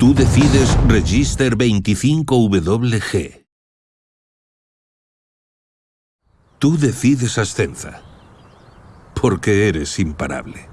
Tú decides Register 25WG. Tú decides Ascenza. Porque eres imparable.